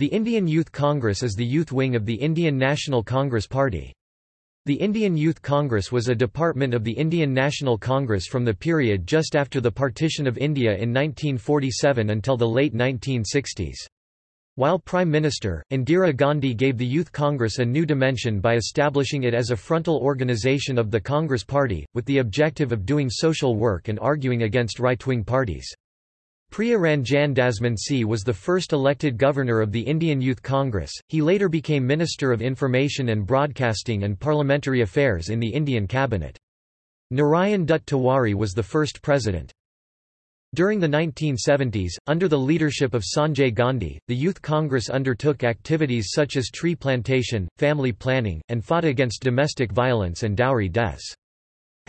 The Indian Youth Congress is the youth wing of the Indian National Congress Party. The Indian Youth Congress was a department of the Indian National Congress from the period just after the partition of India in 1947 until the late 1960s. While Prime Minister, Indira Gandhi gave the Youth Congress a new dimension by establishing it as a frontal organization of the Congress Party, with the objective of doing social work and arguing against right-wing parties. Priya Ranjan Dasmunsi was the first elected governor of the Indian Youth Congress. He later became Minister of Information and Broadcasting and Parliamentary Affairs in the Indian cabinet. Narayan Dutt Tiwari was the first president. During the 1970s, under the leadership of Sanjay Gandhi, the Youth Congress undertook activities such as tree plantation, family planning, and fought against domestic violence and dowry deaths.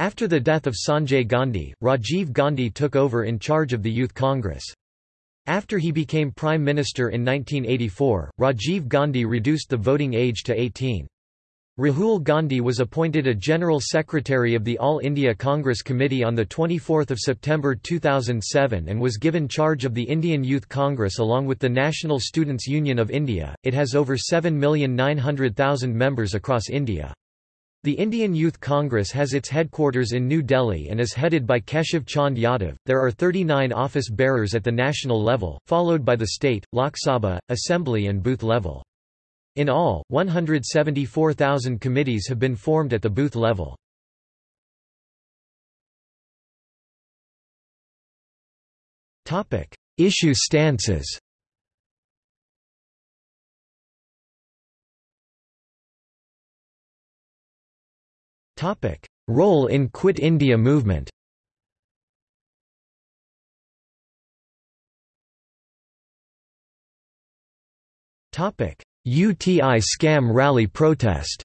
After the death of Sanjay Gandhi, Rajiv Gandhi took over in charge of the Youth Congress. After he became Prime Minister in 1984, Rajiv Gandhi reduced the voting age to 18. Rahul Gandhi was appointed a General Secretary of the All India Congress Committee on 24 September 2007 and was given charge of the Indian Youth Congress along with the National Students' Union of India. It has over 7,900,000 members across India. The Indian Youth Congress has its headquarters in New Delhi and is headed by Keshav Chand Yadav. There are 39 office bearers at the national level, followed by the state, Lok Sabha, assembly, and booth level. In all, 174,000 committees have been formed at the booth level. Issue stances Role in Quit India movement. UTI scam rally protest.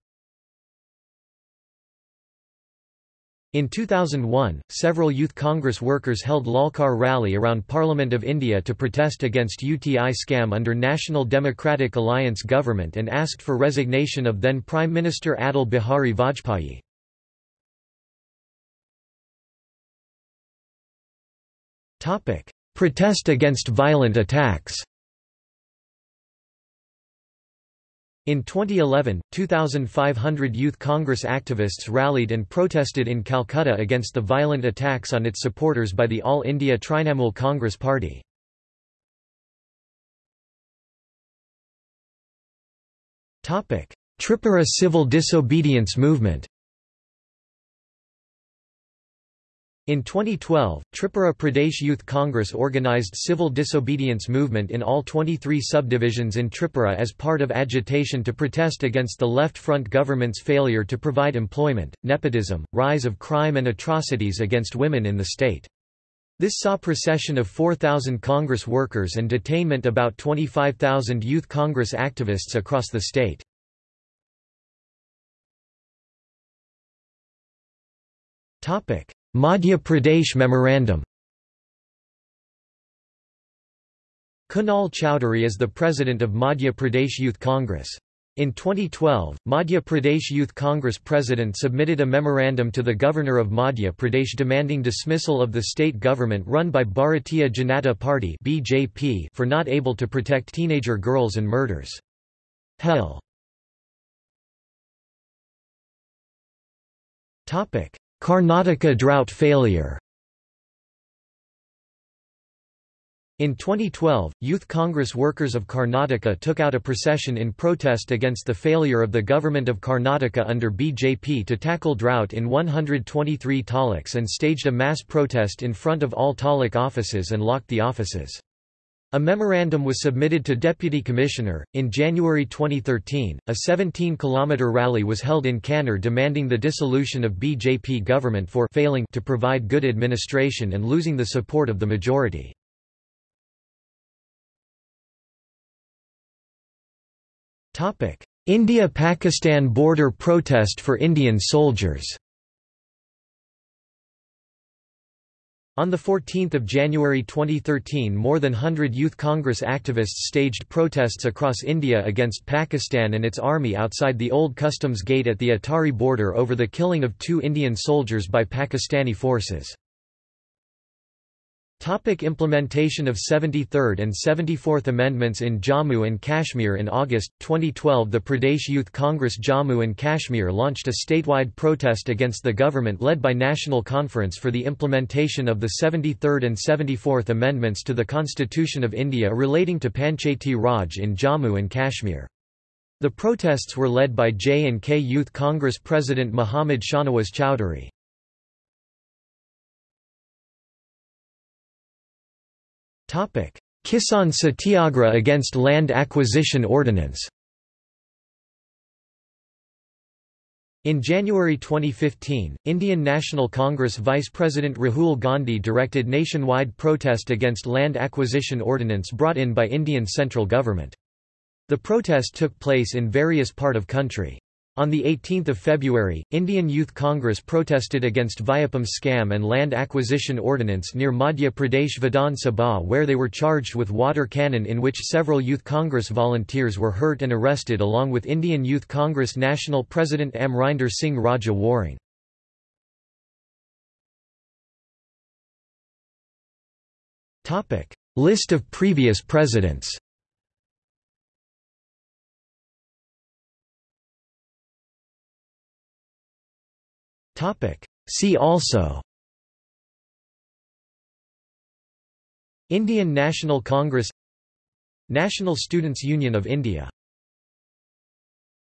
In 2001, several Youth Congress workers held Lalkar rally around Parliament of India to protest against UTI scam under National Democratic Alliance government and asked for resignation of then Prime Minister Atal Bihari Vajpayee. Protest against violent attacks. In 2011, 2,500 Youth Congress activists rallied and protested in Calcutta against the violent attacks on its supporters by the All India Trinamool Congress Party. Tripura civil disobedience movement In 2012, Tripura Pradesh Youth Congress organized civil disobedience movement in all 23 subdivisions in Tripura as part of agitation to protest against the Left Front government's failure to provide employment, nepotism, rise of crime and atrocities against women in the state. This saw procession of 4,000 Congress workers and detainment about 25,000 Youth Congress activists across the state. Madhya Pradesh Memorandum Kunal Chowdhury is the president of Madhya Pradesh Youth Congress. In 2012, Madhya Pradesh Youth Congress president submitted a memorandum to the governor of Madhya Pradesh demanding dismissal of the state government run by Bharatiya Janata Party (BJP) for not able to protect teenager girls and murders. Hell. Topic: Karnataka drought failure In 2012, Youth Congress workers of Karnataka took out a procession in protest against the failure of the government of Karnataka under BJP to tackle drought in 123 taluks and staged a mass protest in front of all taluk offices and locked the offices. A memorandum was submitted to Deputy Commissioner. In January 2013, a 17 kilometer rally was held in Kannur demanding the dissolution of BJP government for failing to provide good administration and losing the support of the majority. India-Pakistan border protest for Indian soldiers On 14 January 2013 more than 100 Youth Congress activists staged protests across India against Pakistan and its army outside the old customs gate at the Atari border over the killing of two Indian soldiers by Pakistani forces. Topic implementation of 73rd and 74th Amendments in Jammu and Kashmir In August, 2012 the Pradesh Youth Congress Jammu and Kashmir launched a statewide protest against the government led by National Conference for the implementation of the 73rd and 74th Amendments to the Constitution of India relating to Panchayati Raj in Jammu and Kashmir. The protests were led by J&K Youth Congress President Muhammad Shahnawaz Chowdhury. Kisan Satyagraha against Land Acquisition Ordinance In January 2015, Indian National Congress Vice President Rahul Gandhi directed nationwide protest against Land Acquisition Ordinance brought in by Indian central government. The protest took place in various part of country. On 18 February, Indian Youth Congress protested against Vyapam scam and land acquisition ordinance near Madhya Pradesh Vidhan Sabha where they were charged with water cannon in which several Youth Congress volunteers were hurt and arrested along with Indian Youth Congress National President Amrinder Singh Raja Waring. List of previous presidents See also. Indian National Congress National Students' Union of India